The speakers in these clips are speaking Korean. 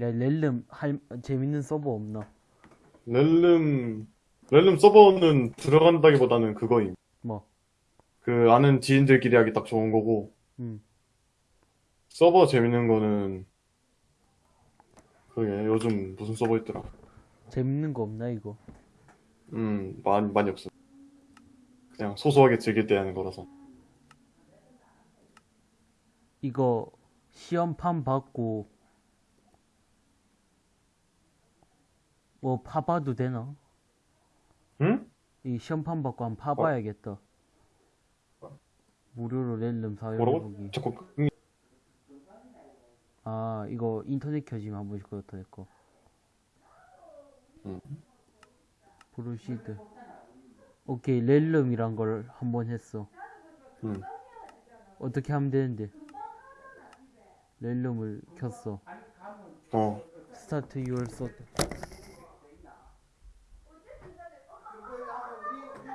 야, 렐름 할 재밌는 서버 없나? 렐름, 렐름 서버는 들어간다기보다는 그거임. 뭐? 그 아는 지인들끼리 하기 딱 좋은 거고, 음. 서버 재밌는 거는, 그게 요즘 무슨 서버 있더라. 재밌는 거 없나 이거? 음, 많이, 많이 없어. 그냥 소소하게 즐길 때 하는 거라서. 이거 시험판 받고 뭐 파봐도 되나? 응? 이 시험판 받고 한번 파봐야겠다. 무료로 렐름 뭐라고? 사용해보기. 자꾸, 응, 아 이거 인터넷 켜지면 한 번씩 그렇다 됐고. 음. 브루시드. 오케이 렐름이란 걸 한 번 했어. 응. 어떻게 하면 되는데? realm을 켰어. 어. Start your third.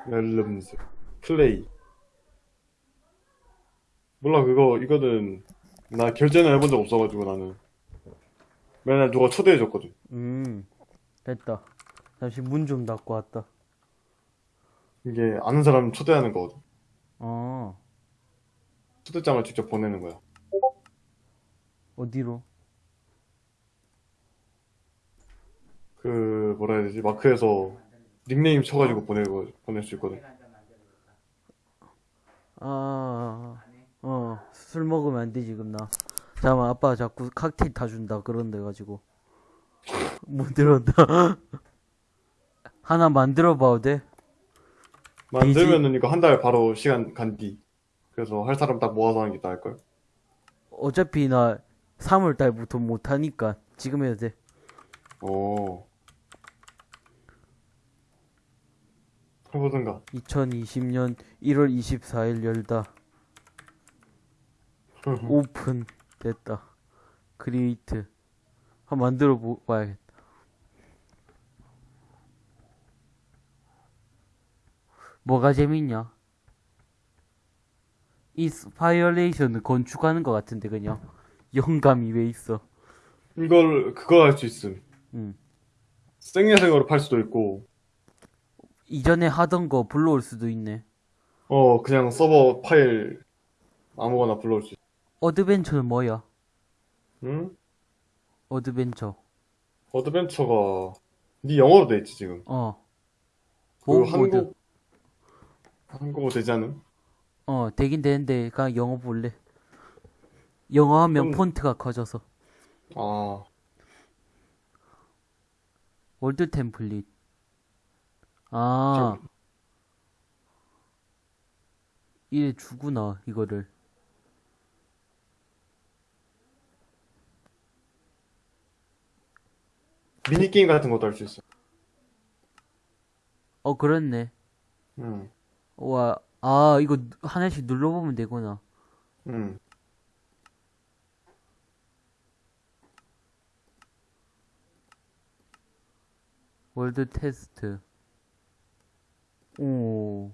Realms. Play. 몰라, 그거, 이거는, 나 결제는 해본 적 없어가지고 나는. 맨날 누가 초대해줬거든. 음 됐다. 잠시 문 좀 닫고 왔다. 이게 아는 사람 초대하는 거거든. 어 초대장을 직접 보내는 거야. 어디로? 그, 뭐라 해야 되지? 마크에서 닉네임 쳐가지고 보내고, 보낼 수 있거든. 아, 어, 술 먹으면 안 되지, 그럼 나. 잠깐만, 아빠가 자꾸 칵테일 타준다, 그런데 가지고. 못 들었다. 하나 만들어 봐도 돼? 만들면은 이거 한 달 바로 시간 간뒤. 그래서 할 사람 딱 모아서 하는 게 나을 걸? 어차피 나 3월 달부터 못 하니까 지금 해도 돼. 오. 해보든가. 2020년 1월 24일 열다. 오픈 됐다. Create. 한번 만들어 보- 봐야겠다. 뭐가 재밌냐? inspiration을 건축하는 것 같은데 그냥 영감이 왜 있어? 이걸, 그거 할 수 있음. 응. 생야생으로 팔 수도 있고, 이전에 하던 거 불러올 수도 있네. 어, 그냥 서버 파일 아무거나 불러올 수 있어. Adventure는 뭐야? 응? Adventure. Adventure가, 니 영어로 돼 있지, 지금. 어. 그 모드. 한국, 한국어 되지 않음? 어, 되긴 되는데, 그냥 영어 볼래. 영어 하면 그럼- 폰트가 커져서. 아, world template. 아. 이래 주구나, 이거를. 미니게임 같은 것도 할 수 있어. 어, 그렇네. 응, 와, 아, 이거 하나씩 눌러보면 되구나. 응. 월드 테스트. 오.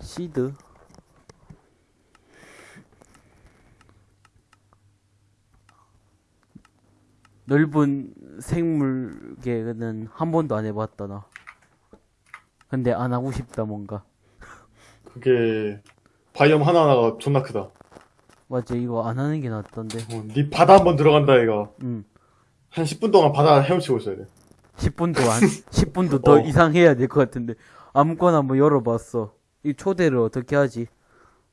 시드? 넓은 생물계는 한 번도 안 해봤다, 나. 근데 안 하고 싶다, 뭔가. 그게, 바이옴 하나하나가 존나 크다. 맞지, 이거 안 하는 게 낫던데. 어, 니 바다 한번 들어간다, 이가. 응. 한 10분 동안 바다 헤엄치고 있어야 돼. 10분도 안, 10분도 더 어. 이상 해야 될 것 같은데. 아무거나 한번 열어봤어. 이 초대를 어떻게 하지?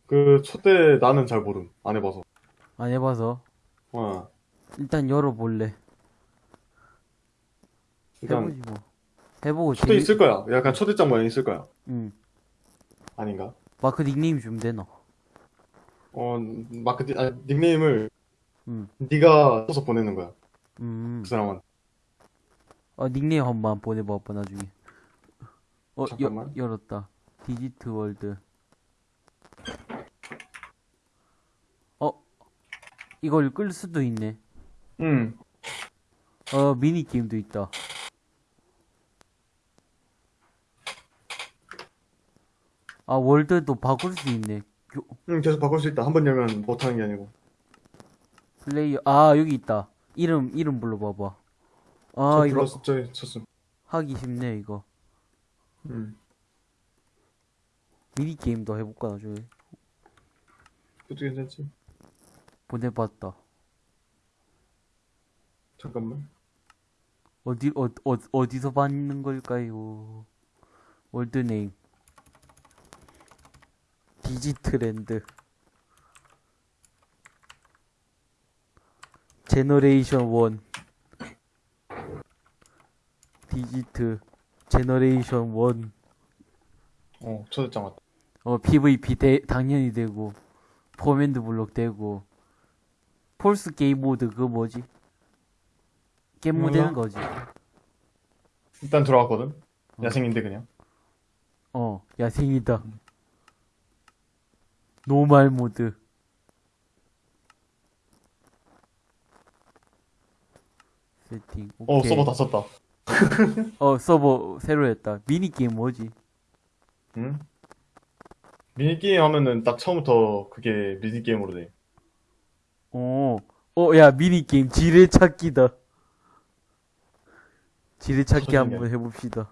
그, 초대 나는 잘 모름. 안 해봐서. 안 해봐서. 어, 일단 열어볼래. 일단, 해보지 뭐. 해보고 초대 재미- 있을 거야. 약간 초대장 모양 있을 거야. 응. 아닌가? 마크 닉네임 주면 되나? 어, 마크, 니- 아, 닉네임을 응. 네가 써서 보내는 거야. 음. 그 사람은. 어, 닉네임 한번 보내봐봐, 나중에. 어, 여, 잠깐만. 열었다. 디지트 world. 어, 이걸 끌 수도 있네. 응. 어, 미니게임도 있다. 아, 월드도 바꿀 수 있네. 교- 응, 계속 바꿀 수 있다. 한 번 열면 못하는 게 아니고. 플레이어, 아, 여기 있다. 이름, 이름 불러봐봐. 아, 저 이거 플러스 저 쳤음. 하기 쉽네, 이거. 응. 미니 게임도 해볼까, 나중에. 그것도 괜찮지. 보내봤다. 잠깐만. 어디, 어, 어, 어디서 받는 걸까요? World name. 디지트랜드. Generation 1. 디지트. Generation 1. 어, 초대장 왔다. 어, PVP 대, 당연히 되고, command block 되고, force game mode 그거 뭐지? 게임 모드 되는. 거지. 일단 들어왔거든. 야생인데 그냥. 어, 야생이다. Normal mode. 세팅. 어, 오케이. 서버 다 썼다. 어, 서버 새로 했다. 미니게임 뭐지? 응? 미니게임 하면은 딱 처음부터 그게 미니게임으로 돼. 어, 어, 야, 미니게임 지뢰찾기다. 지뢰찾기. 한번 해봅시다.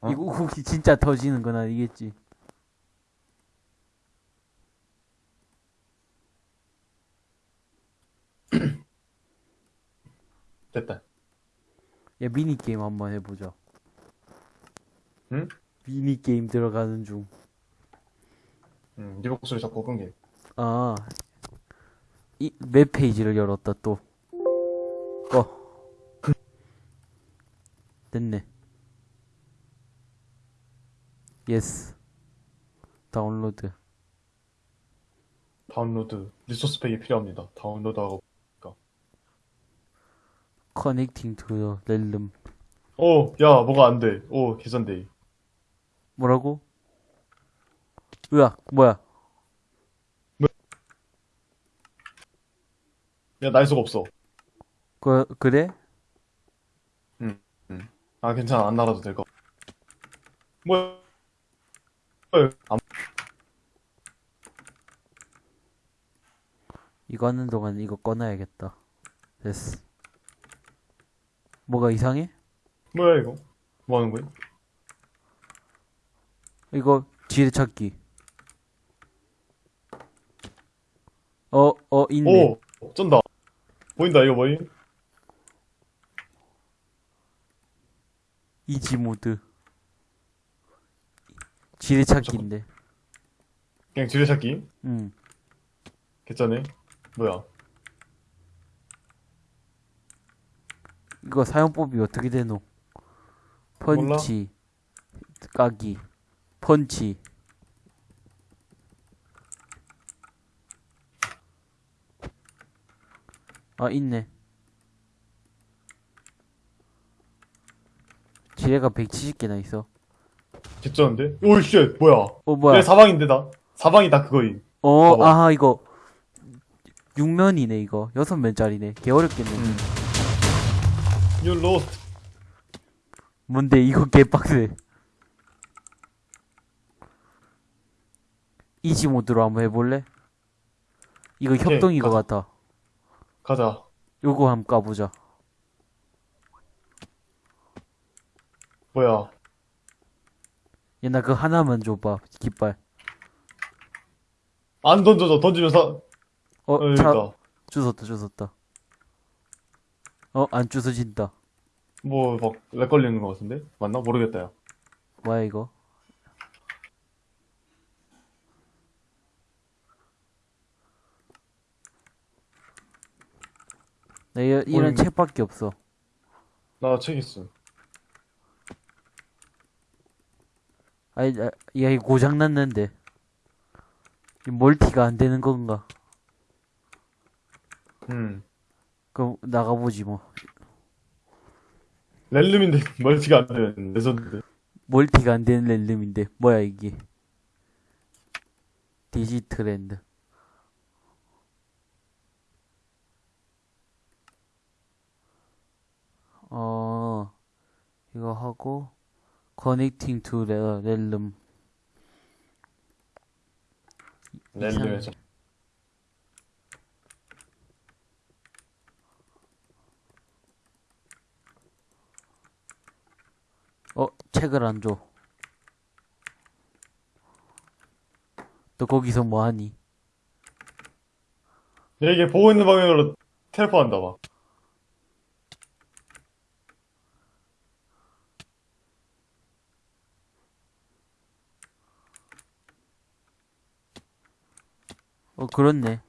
어? 이거 혹시 진짜 터지는 건 아니겠지? 됐다. 야, 미니 게임 한번 해보자. 응? 미니 게임 들어가는 중. 응, 네 목소리 자꾸 끊게. 아, 이 웹 페이지를 열었다 또. 꺼. 됐네. Yes. 다운로드. 다운로드. Resource pack이 필요합니다. 다운로드하고. Connecting to realm. 오, 야, 뭐가 안 돼. 오, 개선돼. 뭐라고? 으악, 뭐야? 야, 날 수가 없어. 그, 그래? 아, 괜찮아. 안 날아도 될 거. 뭐야? 안, 이거 하는 동안 이거 꺼놔야겠다. 됐어. 뭐가 이상해? 뭐야, 이거? 뭐 하는 거야? 이거 지뢰 찾기. 어, 어, 있네. 오, 쩐다. 보인다, 이거 뭐임? 이지 모드. 지뢰 찾기인데. 그냥 지뢰 찾기? 응. 괜찮네. 뭐야? 이거 사용법이 어떻게 되노? 펀치, 까기, 펀치. 아, 있네. 지뢰가 170개나 있어. 개쩌는데? 오, shit, 뭐야? 어, 뭐야? 내 사방인데, 나? 사방이 다 그거임. 어, 봐봐. 아, 이거. 6면이네, 이거. 6면짜리네. 개 어렵겠네. 음. You lost. 뭔데, 이거 개빡세. Easy mode로 한번 해볼래? 이거 오케이, 협동인 것 가자. 같아. 가자. 요거 한번 까보자. 뭐야? 얘, 나 그거 하나만 줘봐. 깃발. 안 던져져. 던지면 사, 어, 어, 차. 주웠다, 주웠다. 어, 안 주워진다. 뭐, 막, lag 걸리는 것 같은데? 맞나? 모르겠다, 야. 뭐야, 이거? 나 이, 이런. 책밖에 없어. 나 책 있음. 아니, 아, 야, 이거 고장났는데. 이 멀티가 안 되는 건가? 음. 그럼 나가보지 뭐. Realm인데, 멀티가 안 되는 레전드. 멀티가 안 되는 realm인데. 뭐야, 이게. 디지트랜드. 어, 이거 하고, connecting to the realm. Realm에서. 어, 책을 안 줘. 너 거기서 뭐 하니? 얘 이게 보고 있는 방향으로 텔포한다 봐. 어, 그렇네.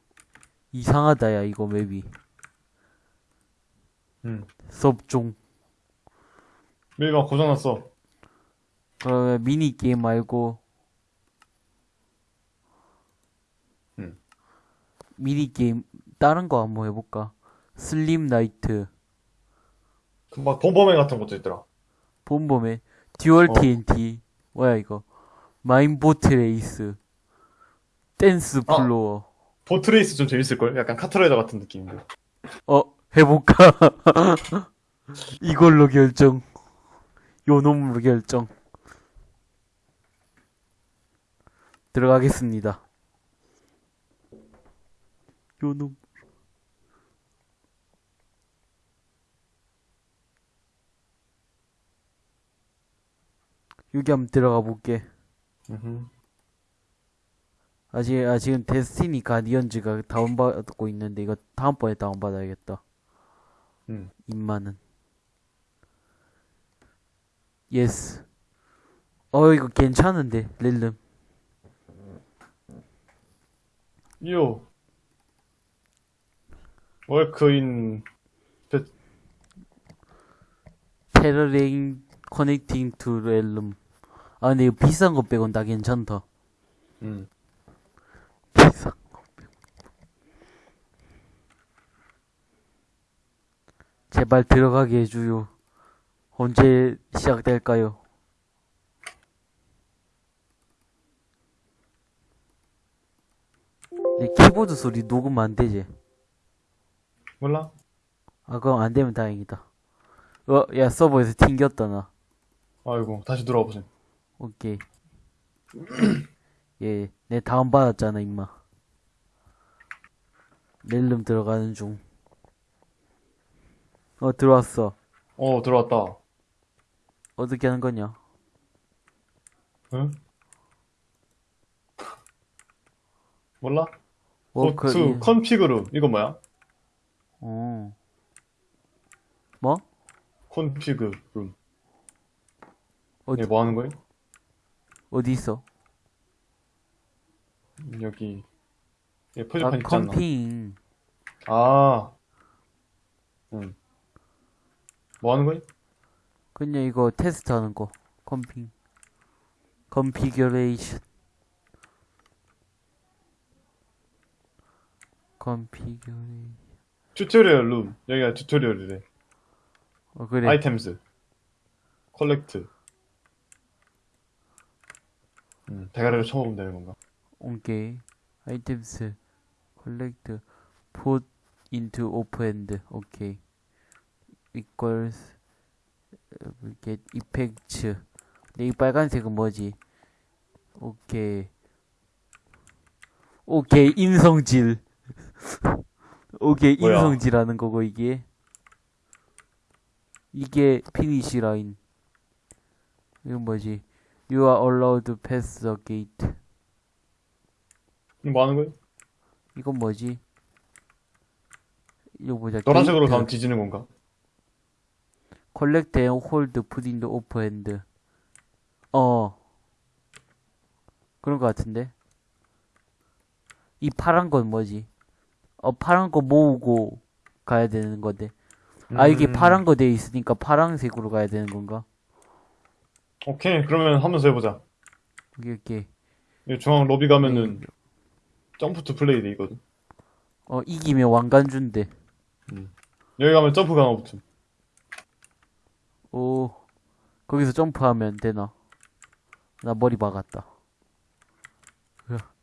이상하다, 야, 이거 맵이. 응. 섭종. 밀가 고장났어. 그러면 미니 게임 말고. 응. 미니 게임, 다른 거 한번 해볼까? 슬림 나이트, 막 범범맨 같은 것도 있더라. 본범의 듀얼 어. TNT. 뭐야, 이거. 마인보트 레이스. 댄스 아. 플로어. 보트 레이스 좀 재밌을 걸? 약간 카트라이더 같은 느낌인데. 어, 해볼까? 이걸로 결정. 요 놈으로 결정. 들어가겠습니다. 요 놈. 여기 한번 들어가 볼게. 음흠. 아직, 아, 지금 데스티니 가디언즈가 다운받고 있는데, 이거 다음번에 다운받아야겠다. 음. 입만은. 예스. 어, 이거 괜찮은데, 릴름. 요. 월크인 preparing connecting to realm. 아, 근데 이거 비싼 거 빼곤 다 괜찮다. 음. 비싼 거 빼고. 제발 들어가게 해주요. 언제 시작될까요? 키보드 소리 녹음 안 되지? 몰라? 아, 그럼 안 되면 다행이다. 어, 야, 서버에서 튕겼다, 나. 아이고 다시 돌아와 보세요. 오케이. 예, 내 다운 받았잖아, 임마. 렐름 들어가는 중. 어, 들어왔어. 어 들어왔다. 어떻게 하는 거냐? 응? 몰라? 워크, 고투 인- 컨피그룸 이거 뭐야? 어. 뭐? 컨피그룸. 어디, 뭐 하는 거야? 어디 있어? 여기 이 아, 표지판 않나? 컴핑. 아. 응. 뭐 하는 거야? 그냥 이거 테스트 하는 거. 컴핑. configuration. configuration. tutorial room. 여기가 tutorial이래. 어, 그래. items. collect. 음, 대가리를 쳐먹으면 되는 건가? 오케이. items. collect. put into open. 오케이. equals get effects. 근데 이 빨간색은 뭐지? 오케이. 오케이. 인성질. 오케이. 뭐야? 인성질하는 거고 이게. 이게 finish line. 이건 뭐지? You are allowed to pass the gate. 이거 뭐 하는 거야? 이건 뭐지? 이거 보자. 노란색으로 게이트. 가면 뒤지는 건가? collect and hold put in the open hand. 어. 그런 거 같은데? 이 파란 건 뭐지? 어, 파란 거 모으고 가야 되는 건데. 아, 이게 음, 파란 거 돼 있으니까 파란색으로 가야 되는 건가? 오케이, 그러면 하면서 해보자. 오케이, 오케이. 이 중앙 로비 가면은 jump to play 돼 있거든. 어, 이기면 왕관 준대. 여기 가면 점프 강화 붙음. 오, 거기서 점프하면 되나? 나 머리 박았다. 으악.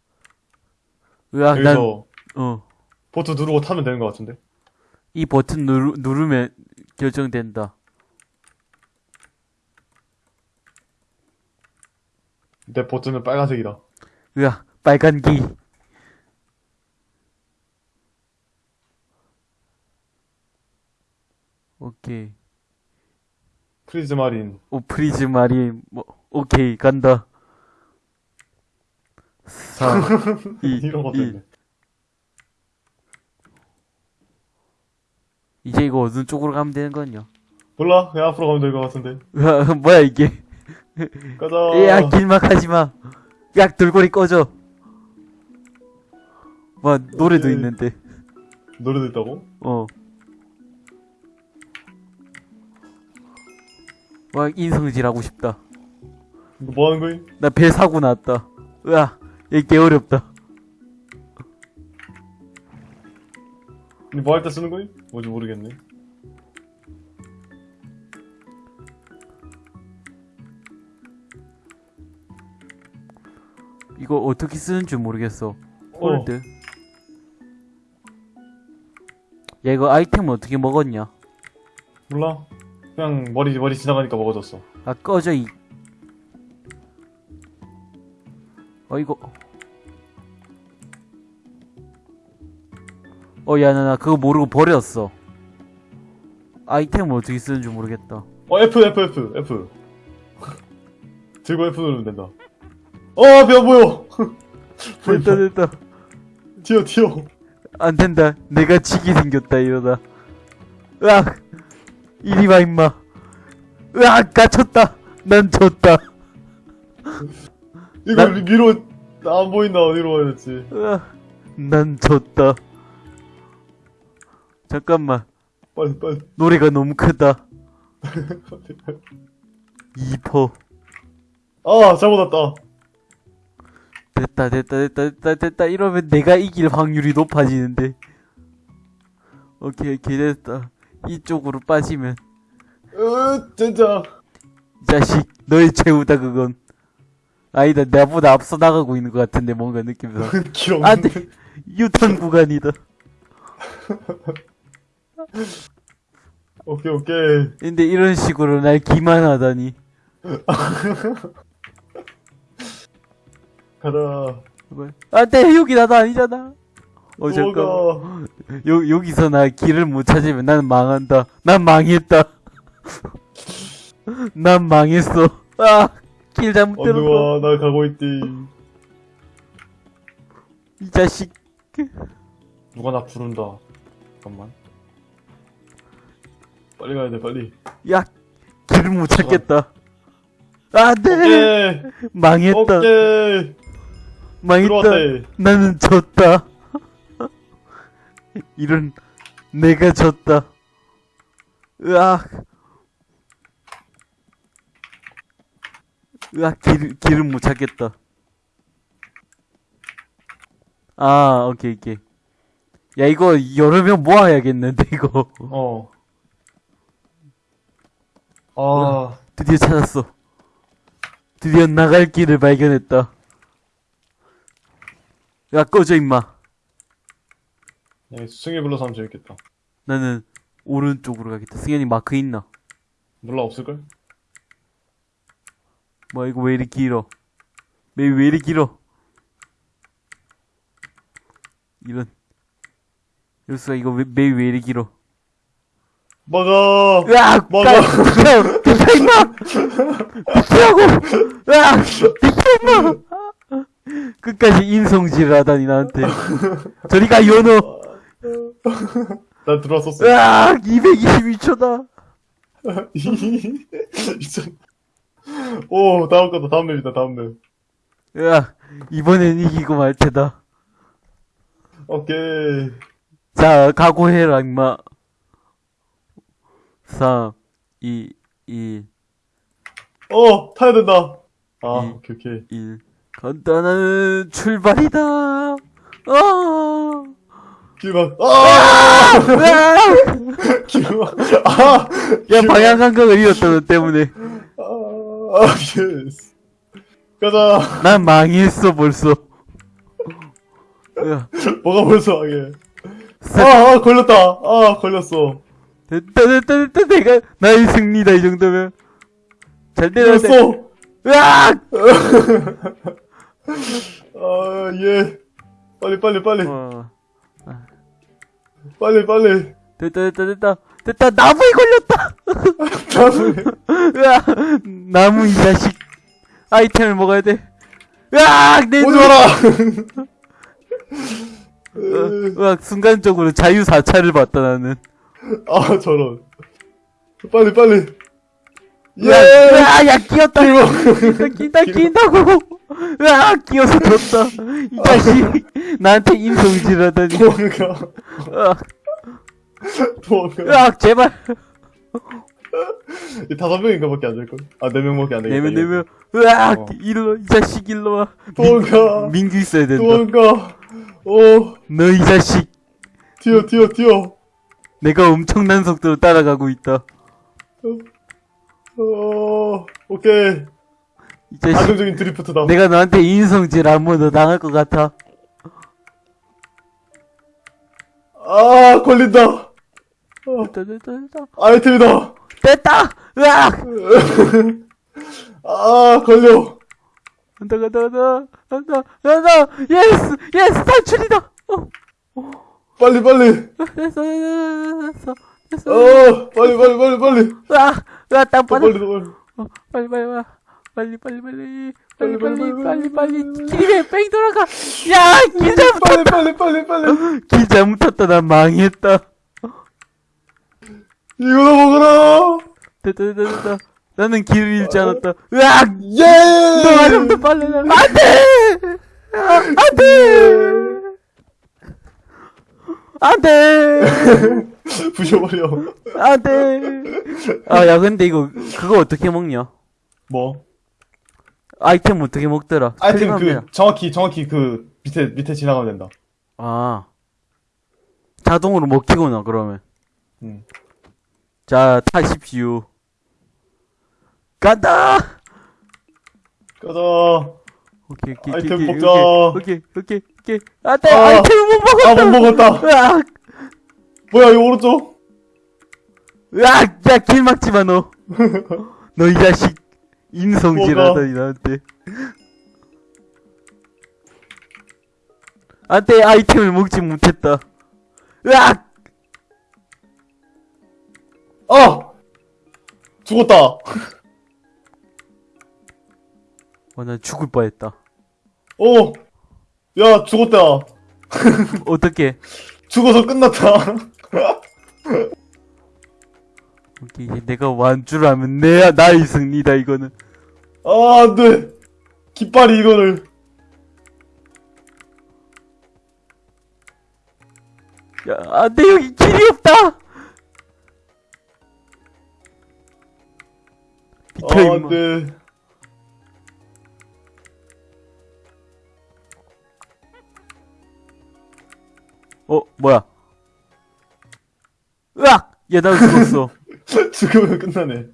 으악, 난, 어. 보트 누르고 타면 되는 것 같은데. 이 버튼 누르, 누르면 결정된다. 내 버튼은 빨간색이다. 으아, 빨간 기. 오케이. prismarine. 오, prismarine, 뭐, 오케이, 간다. 4, 2, 이런 거 1. 때문에. 이제 이거 어느 쪽으로 가면 되는 거냐? 몰라. 그냥 앞으로 가면 될 것 같은데. 으아, 뭐야, 이게. 가자. 야, 길막하지 마. 야, 돌고리 꺼져. 와, 노래도 오케이. 있는데. 노래도 있다고? 어. 와, 인성질 하고 싶다. 이거 뭐 하는 거임? 나 배 사고 났다. 으아, 얘개 어렵다. 이거 뭐할 때 쓰는 거임? 뭔지 모르겠네. 이거 어떻게 쓰는 줄 모르겠어. hold. 야, 이거 아이템 어떻게 먹었냐? 몰라. 그냥 머리, 머리 지나가니까 먹어졌어. 아, 꺼져, 이. 어, 이거. 어, 야, 나, 나 그거 모르고 버렸어. 아이템을 어떻게 쓰는 줄 모르겠다. 어, F, F, F, F. 들고 F 누르면 된다. 어, 안 보여! 됐다, 됐다. 튀어, 튀어. 안 된다. 내가 지기 생겼다, 이러다. 으악! 이리 와, 임마. 으악! 갇혔다! 난 졌다. 이거 나- 위- 위로, 안 보인다. 어디로 가야 될지. 으악! 난 졌다. 잠깐만. 빨리, 빨리. 노래가 너무 크다. 2퍼. 아, 잘못 왔다. 됐다, 됐다, 됐다, 됐다, 됐다. 이러면 내가 이길 확률이 높아지는데. 오케이, 오케이, 됐다. 이쪽으로 빠지면. 으, 진짜. 이 자식, 너의 최후다, 그건. 아니다, 나보다 앞서 나가고 있는 것 같은데, 뭔가 느낌상. 없는데. 돼! 유턴 구간이다. 오케이, 오케이. 근데 이런 식으로 날 기만하다니. 가자. 안 돼! 여기 나도 아니잖아. 어, 잠깐. 여, 여기서 나 길을 못 찾으면 나는 망한다. 난 망했다. 난 망했어. 아, 길 잘못 들었어. 와, 나 가고 있디. 이 자식. 누가 나 부른다. 잠깐만. 빨리 가야 돼, 빨리. 야, 길을 못 찾겠다. 안 돼! 오케이. 망했다. 오케이. 망했다. 들어왔대. 나는 졌다. 이런, 내가 졌다. 으악. 으악, 길, 길을 못 찾겠다. 아, 오케이, 오케이. 야, 이거 여러 명 모아야겠는데, 이거. 어. 아, 드디어 찾았어. 드디어 나갈 길을 발견했다. 야, 꺼져, 임마. 야, 수승이 불러서 하면 재밌겠다. 나는 오른쪽으로 가겠다. 승현이 마크 있나? 몰라, 없을걸? 뭐 이거 왜 이리 길어? 맵이 왜 이리 길어? 이런 열수가 이거 왜, 맵이 왜 이리 길어? 막아! 으악! 비켜! 비켜 임마! 비키라고! 으악! 비켜 임마! 끝까지 인성질을 하다니 나한테 저리가 연어! 나 들어왔었어. 으악! 222초다! 진짜. 오, 다음 거다, 다음 맵이다, 다음 맵. 으악! 이번엔 이기고 말 테다. 오케이. 자, 각오해라, 임마. 3, 2, 1, 어, 타야 된다. 아, 이. 오케이, 오케이. 1. 간단한 출발이다. 어. 길막, 아! 길막, 아! 야, 방향 감각을 잃었다, 너 때문에. 아, yes. 가자. 난 망했어, 벌써. 으악. 뭐가 벌써. 세- 아, 아, 걸렸다. 아, 걸렸어. 됐다, 됐다, 됐다. 내가, 나의 승리다, 이 정도면. 잘. 이겼어. 으악! 아, 예. 빨리, 빨리, 빨리. 어, 빨리, 빨리. 됐다, 됐다, 됐다. 됐다, 나무에 걸렸다! 다음에. 으악! 나무 이 자식. 아이템을 먹어야 돼. 으악! 내 오지 눈! 마라! 으악, 순간적으로 자유 사찰을 받다, 나는. 아, 저런. 빨리, 빨리. 예! 으악, 야, 끼었다! 끼다, 끼인다고! 으악, 끼어서 졌다. 이 자식. 나한테 인성질하다니. 도망가. 도망가. 으악, 제발. 이 다섯 명인가 밖에 안 될걸? 아, 네 명밖에 안 되겠다. 내면, 내면. 으악, 어. 일로, 이 자식 일로 와. 도망가. 민규 있어야 된다. 도망가. 오, 너 이 자식. 튀어, 튀어, 튀어. 내가 엄청난 속도로 따라가고 있다. 어, 오케이. 이 자식. 안정적인 드리프트다. 내가 너한테 인성질 한번 더 당할 것 같아. 아, 걸린다. 됐다, 됐다, 됐다. 아이템이다. 됐다! 으악! 아, 걸려. 간다, 간다, 간다. 간다, 간다! yes! yes! 탈출이다! 어, 빨리, 빨리. 됐어, 됐어, 됐어. 어, 빨리, 빨리, 빨리, 빨리. 더 빠져. 빨리, 더 빨리. 어, 빨리, 빨리, 와. 빨리, 빨리, 빨리. 빨리, 빨리, 빨리, 빨리. 길에 뺑 돌아가! 야! 길 잘못, 빨리, 빨리, 빨리, 빨리. 길 잘못했다. 난 망했다. 이거나 먹어라. 됐다, 됐다, 됐다. 나는 길을 잃지 않았다. 으악! 예! 좀더 빨리 나. 안 돼! 아, 안 돼! 안 돼! 부셔버려. 안 돼! 아, 야, 근데 이거, 그거 어떻게 먹냐? 뭐? 아이템 어떻게 먹더라? 아이템. 그, 정확히, 정확히 그, 밑에, 밑에 지나가면 된다. 아. 자동으로 먹히구나, 그러면. 응. 자, 타십시오. 간다! 가자. 오케이, 오케이, 아이템 오케이, 먹자. 오케이, 오케이, 오케이. 안 돼! 아. 아이템을 못 아, 먹었다! 못 먹었다. 으악! 뭐야, 이거 오른쪽? 으악! 야, 길 막지 마, 너. 너 이 자식. 인성질하다니, 나한테. 안 돼, 아이템을 먹지 못했다. 으악! 아! 죽었다. 어, 난 죽을 뻔했다. 어. 야, 죽었다. 어떻게? 죽어서 끝났다. 오케이, 이제 내가 완주라면 내야 나의 승리다, 이거는. 아, 안 돼. 깃발이 이거를. 야, 안 돼, 여기 길이 없다! 비켜, 아, 임마. 안 돼. 어, 뭐야. 으악! 야, 나 죽었어. 죽으면 끝나네.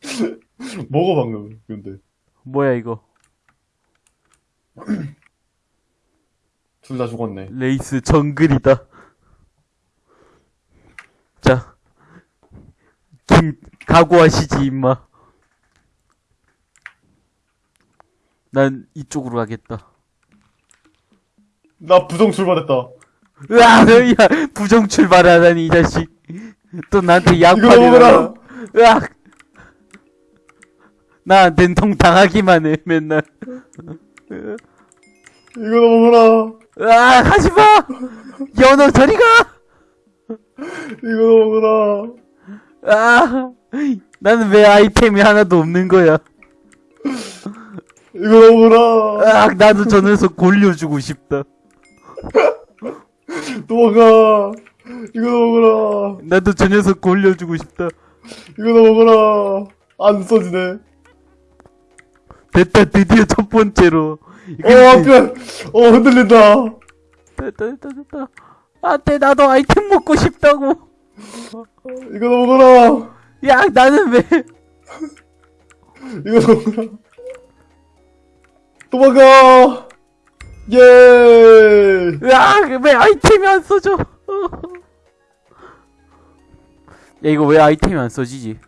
먹어, 방금. 근데. 뭐야, 이거. 둘 다 죽었네. 레이스 정글이다. 자. 김, 각오하시지, 임마. 난 이쪽으로 가겠다. 나 부정 출발했다. 으악! 야, 부정 출발하다니, 이 자식. 또 나한테. 먹어라. 으악! 나한텐 통당하기만 해, 맨날. 이거 먹어라. 으악! 하지 마! 연어 저리 가! 이거 먹어라. 아, 나는 왜 아이템이 하나도 없는 거야? 이거 먹어라. 아, 나도 저 녀석 골려주고 싶다. 도망가. 이거 먹어라. 나도 저 녀석 골려주고 싶다. 이거 먹어라. 안 써지네. 됐다, 드디어 첫 번째로. 어, 앞에. 어, 흔들린다. 됐다, 됐다, 됐다. 안 돼, 나도 아이템 먹고 싶다고. 이거 먹어라. 야, 나는 왜, 이거 먹어라. 도망가. 예. 야, 왜 아이템이 안 써져? 야, 이거 왜 아이템이 안 써지지?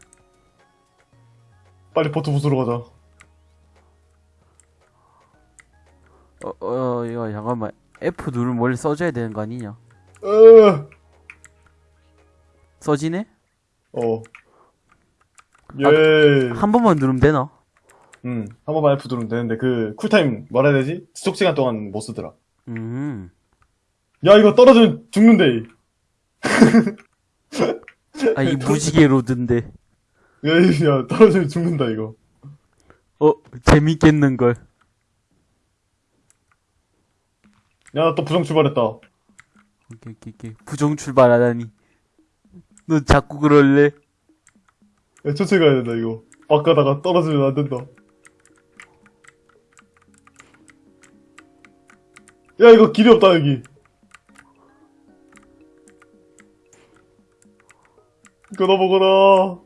빨리 버트 부수러 가자. 어, 어, 이거 잠깐만. F 누르면 원래 써줘야 되는 거 아니냐? 어. 써지네? 어. 예. 한 번만 누르면 되나? 음, 한 번만 F 누르면 되는데, 그, cooltime, 뭐라 해야 되지? 지속 시간 동안 못 쓰더라. 음. 야, 이거 떨어지면 죽는데. 아, 이 무지개 road인데. 야, 이- 야, 떨어지면 죽는다, 이거. 어, 재밌겠는 걸. 야, 나또 부정 출발했다. 오케이, 오케이, 오케이. 부정 출발하다니. 너 자꾸 그럴래? 야, 천천히 가야 된다, 이거. 막 가다가 떨어지면 안 된다. 야, 이거 길이 없다, 여기. 이거 넘어가라.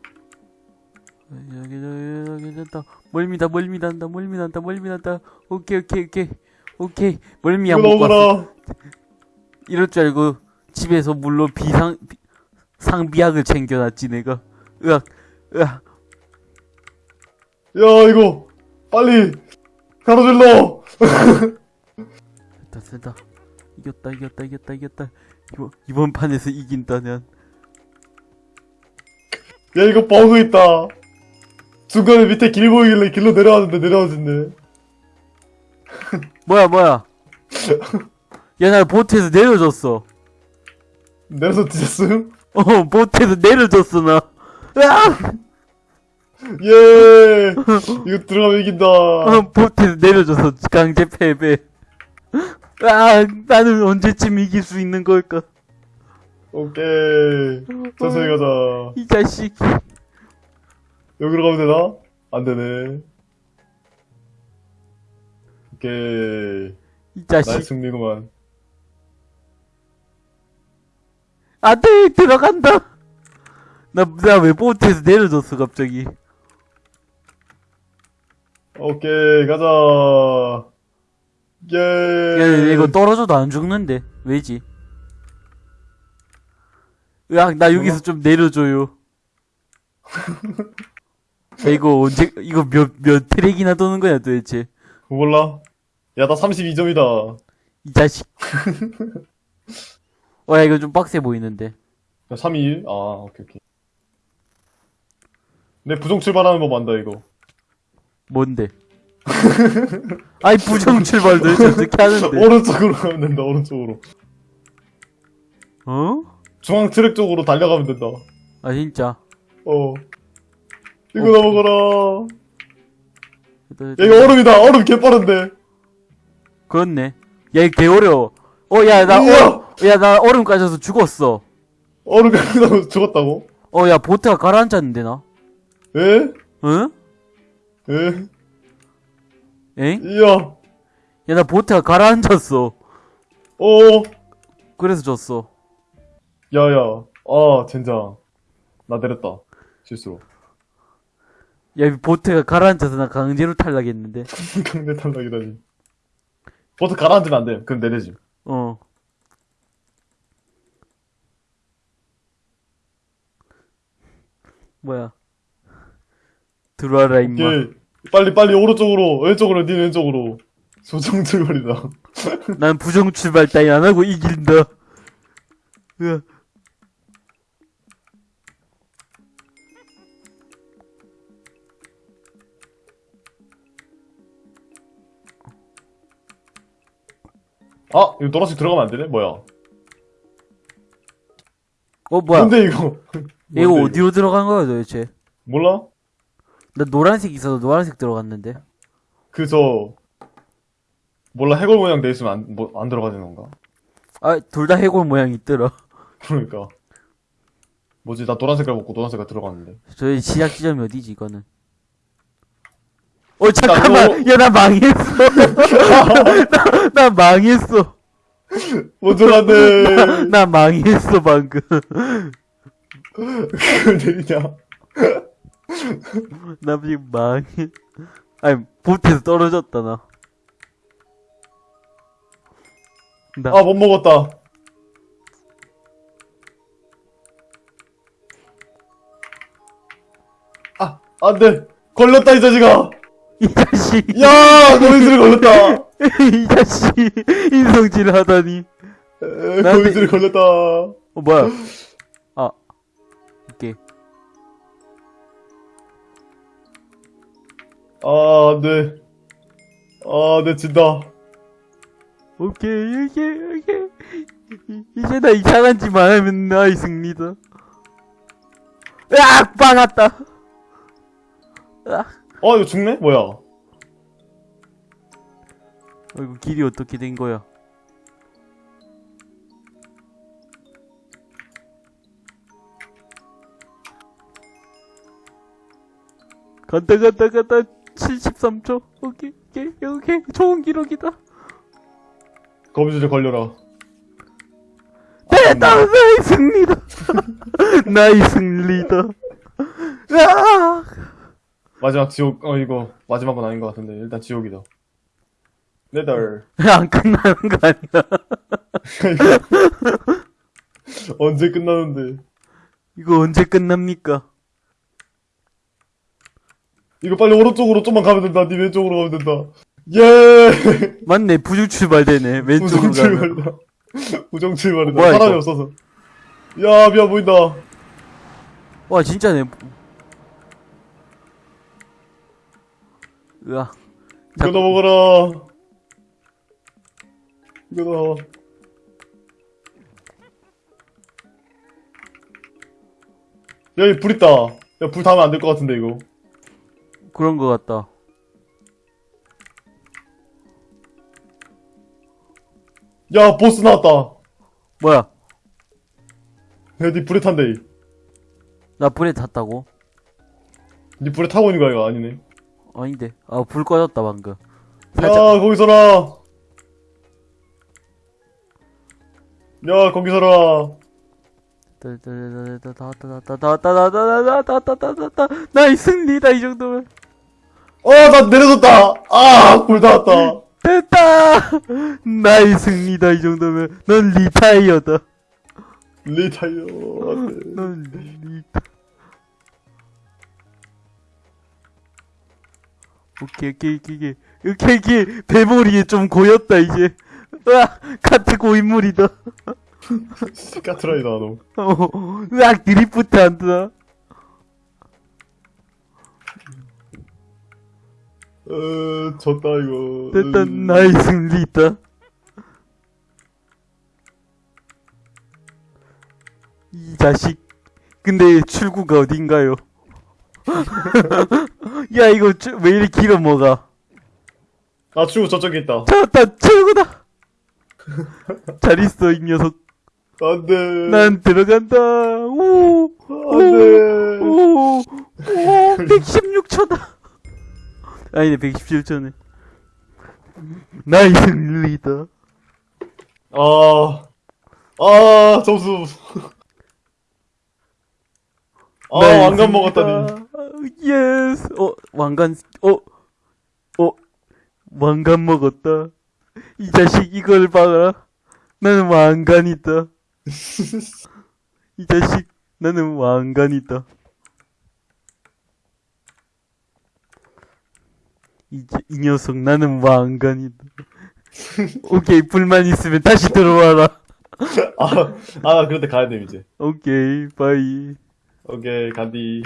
여기, 여기, 여기, 됐다. 멀미다, 멀미난다, 멀미난다, 멀미난다. 오케이, 오케이, 오케이. 오케이. 멀미 이거 안 먹고 왔어. 이럴 줄 알고 집에서 물로 비상, 비- 상비약을 챙겨놨지, 내가. 으악, 으악. 야, 이거. 빨리. 가로질러. 됐다, 됐다. 이겼다, 이겼다, 이겼다, 이겼다. 이번, 이번 판에서 이긴다면. 야, 이거 버그 있다. 중간에 밑에 길 보이길래 길로 내려왔는데 내려와졌네. 뭐야, 뭐야. 야, 나 보트에서 내려줬어. 내려서 뒤졌음? 어, 보트에서 내려줬어, 나. 으악! 예! 이거 들어가면 이긴다. 어, 보트에서 내려줘서 강제 패배. 아, 나는 언제쯤 이길 수 있는 걸까? 오케이. 천천히 가자. 이 자식. 여기로 가면 되나? 안 되네. 오케이. 이 나의 자식. 승리구만. 안 돼, 들어간다. 나, 나왜 보트에서 내려줬어, 갑자기. 오케이, 가자. 예. 야, 이거 떨어져도 안 죽는데. 왜지? 으악, 나 여기서 뭐가? 좀 내려줘요. 야, 이거 언제, 이거 몇, 몇 트랙이나 도는 거야, 도대체. 몰라? 야, 나 32점이다. 이 자식. 어, 야, 이거 좀 빡세 보이는데. 야, 3, 2, 1? 아, 오케이, 오케이. 내 부정 출발하는 법 안다, 이거. 뭔데? 아이, 부정 출발 도대체 어떻게 하는데? 오른쪽으로 가면 된다, 오른쪽으로. 어? 중앙 트랙 쪽으로 달려가면 된다. 아, 진짜. 어. 이거 오케이. 넘어가라. 야, 이거 얼음이다. 얼음 개 빠른데. 그렇네. 야, 이거 개 어려워. 어, 야, 나, 우와! 어, 야, 나 얼음 까져서 죽었어. 얼음 가다가 죽었다고? 어, 야, 보트가 가라앉았는데, 나? 에? 응? 에? 엥? 이야. 야, 나 보트가 가라앉았어. 어. 그래서 졌어. 야야. 아, 젠장. 나 내렸다. 실수로. 야, 이 보트가 가라앉아서 나 강제로 탈락했는데. 강제 탈락이다니. 버스 가라앉으면 안 돼. 그럼 내리지. 어. 뭐야. 들어와라, 임마. 오케이. 빨리 빨리 오른쪽으로. 왼쪽으로. 니 왼쪽으로. 조정 출발이다. 난 부정 출발 따위 안 하고 이긴다. 으아. 아, 이거 노란색 들어가면 안 되네? 뭐야? 어, 뭐야. 뭔데 이거? 이거 어디로 들어간 거야, 도대체? 몰라? 나 노란색 있어서 노란색 들어갔는데. 그저 몰라 해골 모양 돼 있으면 안, 뭐, 안 들어가는 건가? 아, 둘 다 해골 모양 있더라. 그러니까 뭐지 나 노란 색깔 먹고 노란 색깔 들어갔는데 저희 시작 지점이 어디지, 이거는? 어, 잠깐만! 너- 야, 나 망했어! 나, 나 망했어! 먼저 갔네 나 망했어, 방금. 그걸 내리냐 나 지금 망해. 아니, 보트에서 떨어졌다, 나. 나, 아 못 먹었다 아 안 돼 걸렸다 이 자식아 이 자식. 야 너희들이 걸렸다 이 자식, 인성질 하다니. 에, 나한테- 거기들이 걸렸다. 어, 뭐야. 아, 안 돼. 아, 내 진다. 오케이, 오케이, 오케이. 이- 이제 나 이상한 짓만 하면 나의 승리다. 으악! 박았다. 으악. 어, 이거 죽네? 뭐야? 어이구, 길이 어떻게 된 거야? 간다, 간다, 간다. 73초. 오케이, 오케이, 오케이. 좋은 기록이다. 거미줄에 걸려라. 됐다! 나의 승리다! 나의 승리다. 으악! 마지막 지옥, 어, 이거, 마지막 건 아닌 것 같은데. 일단 지옥이다. 네덜. 안 끝나는 거 아니야? 언제 끝나는데. 이거 언제 끝납니까? 이거 빨리 오른쪽으로 좀만 가면 된다. 니 왼쪽으로 가면 된다. 예! 맞네, 부중 출발되네. 왼쪽으로 부정. 출발이다. 부정 출발이다. 뭐야, 사람이 이거? 없어서. 야, 미안 보인다. 와, 진짜네. 으아. 이거 넘어가라. 이거 넘어. 여기 불 있다. 야, 불 닿으면 안 될 것 같은데, 이거. 그런 거 같다. 야, 보스 나왔다. 뭐야? 야, 니 불에 탄대. 나 불에 탔다고? 니 불에 타고 있는 거야, 이거 아니네. 아닌데. 아, 불 꺼졌다, 방금. 야, 살짝. 거기 서라. 야, 거기 서라. 나의 승리다, 이 정도면. 어, 나 내려졌다. 아, 불 닿았다. 됐다! 나의 승리다, 이 정도면. 넌 리타이어다. 리타이어. 넌 리타. 오케이, 오케이, 오케이, 오케이. 오케이, 오케이. 배머리에 좀 고였다, 이제. 으악! 카트 고인물이다. 까트라이다, 너. 어, 으악! 드리프트 한다. 어, 졌다, 이거. 됐다, 음. 나의 승리다. 이 자식. 근데 출구가 어딘가요? 야, 이거 쭈- 왜 이렇게 길어 뭐가? 아, 출구 저쪽에 있다. 찾았다, 출구다! 잘 있어, 이 녀석. 안 돼. 난 들어간다. 오, 안 돼. 오, 오, 116초다. 아니네, 117초네. 나의 승리다. 아, 아, 점수. 아, 왕관 먹었다니. yes. 어, 왕관, 어, 어, 왕관 먹었다. 이 자식 이걸 봐라. 나는 왕관이다. 이 자식, 나는 왕관이다. 이, 자- 이 녀석, 나는 왕관이다. 오케이, 불만 있으면 다시 들어와라. 아, 아, 그런데 가야 돼, 이제. 오케이, 바이. 오케이, 간디.